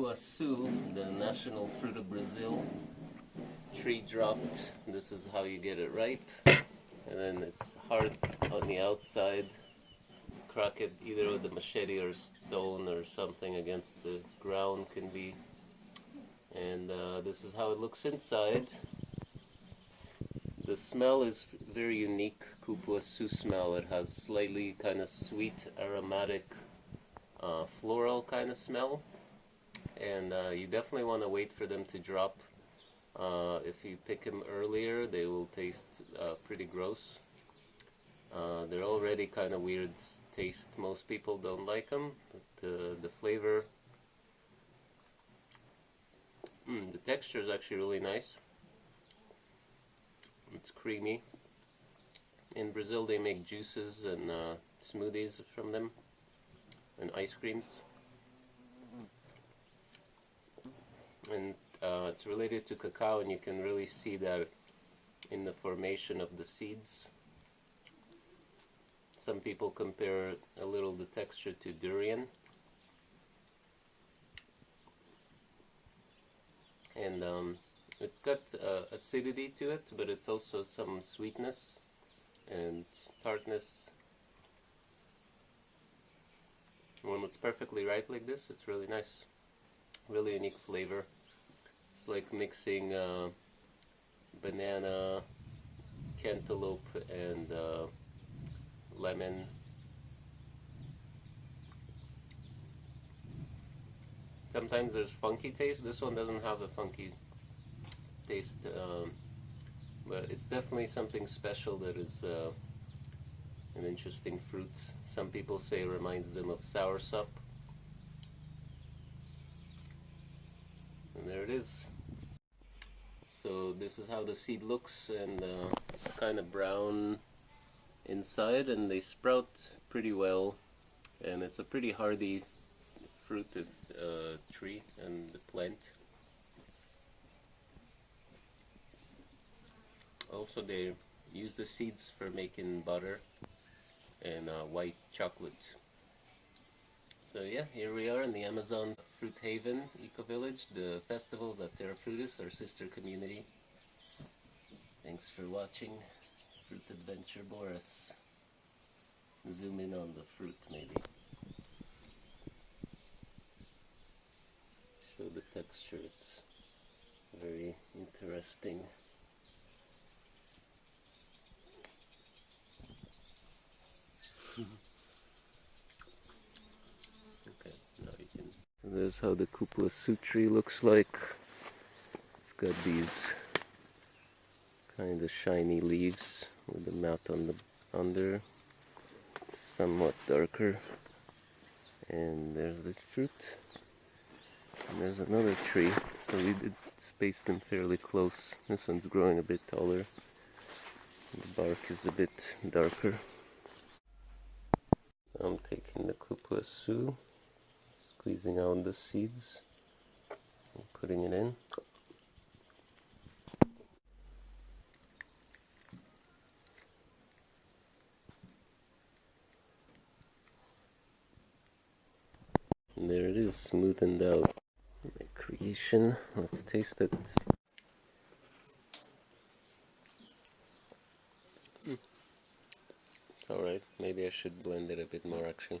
cupuaçu, the national fruit of Brazil. Tree dropped. This is how you get it ripe. And then it's hard on the outside. Crack it either with a machete or stone or something against the ground can be. And uh, this is how it looks inside. The smell is very unique cupuaçu smell. It has slightly kind of sweet, aromatic, uh, floral kind of smell. And uh, you definitely want to wait for them to drop. Uh, if you pick them earlier, they will taste uh, pretty gross. Uh, they're already kind of weird taste. Most people don't like them. But the, flavor, mm, the texture is actually really nice. It's creamy. In Brazil, they make juices and uh, smoothies from them, and ice creams. And uh, it's related to cacao, and you can really see that in the formation of the seeds. Some people compare a little the texture to durian. And um, it's got uh, acidity to it, but it's also some sweetness and tartness. When it's perfectly ripe like this, it's really nice. Really unique flavor. Like mixing uh, banana, cantaloupe, and uh, lemon. Sometimes there's funky taste. This one doesn't have a funky taste, um, but it's definitely something special that is uh, an interesting fruit. Some people say reminds them of soursop. And there it is. So this is how the seed looks and uh, kind of brown inside and they sprout pretty well and it's a pretty hardy fruited uh, tree and plant. Also they use the seeds for making butter and uh, white chocolate. So yeah, here we are in the Amazon Fruit Haven Eco Village, the festivals at Terra Frutis, our sister community. Thanks for watching Fruit Adventure Boris. Zoom in on the fruit maybe. Show the texture, it's very interesting. okay, now you can. So there's how the cupuaçu tree looks like. It's got these kind of shiny leaves with the mat on the under, somewhat darker. And there's the fruit. And there's another tree. So we did space them fairly close. This one's growing a bit taller. The bark is a bit darker. I'm taking the cupuaçu, squeezing out the seeds, and putting it in. And there it is, smoothened out. My creation. Let's taste it. Mm. It's alright. Maybe I should blend it a bit more actually.